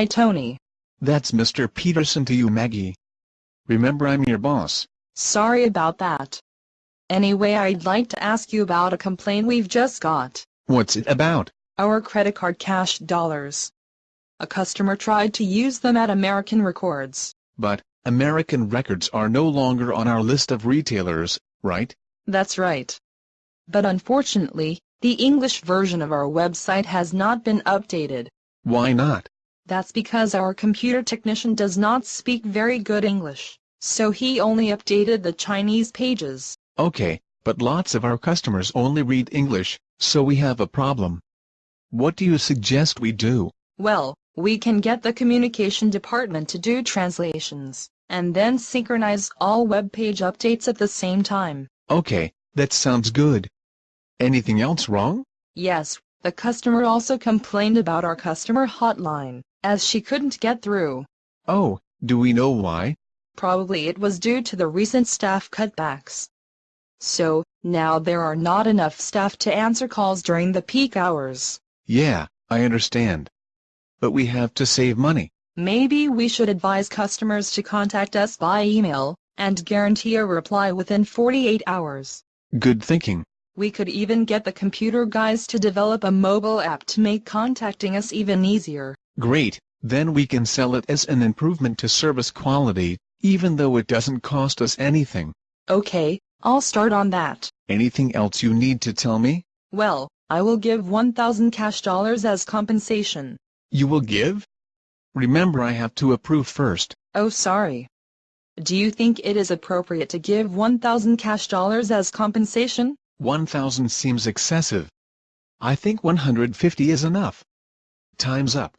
Hi Tony. That's Mr. Peterson to you Maggie. Remember I'm your boss. Sorry about that. Anyway I'd like to ask you about a complaint we've just got. What's it about? Our credit card cash dollars. A customer tried to use them at American Records. But, American Records are no longer on our list of retailers, right? That's right. But unfortunately, the English version of our website has not been updated. Why not? That's because our computer technician does not speak very good English, so he only updated the Chinese pages. Okay, but lots of our customers only read English, so we have a problem. What do you suggest we do? Well, we can get the communication department to do translations, and then synchronize all web page updates at the same time. Okay, that sounds good. Anything else wrong? Yes, the customer also complained about our customer hotline, as she couldn't get through. Oh, do we know why? Probably it was due to the recent staff cutbacks. So, now there are not enough staff to answer calls during the peak hours. Yeah, I understand. But we have to save money. Maybe we should advise customers to contact us by email, and guarantee a reply within 48 hours. Good thinking. We could even get the computer guys to develop a mobile app to make contacting us even easier. Great, then we can sell it as an improvement to service quality, even though it doesn't cost us anything. Okay, I'll start on that. Anything else you need to tell me? Well, I will give 1,000 cash dollars as compensation. You will give? Remember I have to approve first. Oh sorry. Do you think it is appropriate to give 1,000 cash dollars as compensation? 1,000 seems excessive. I think 150 is enough. Time's up.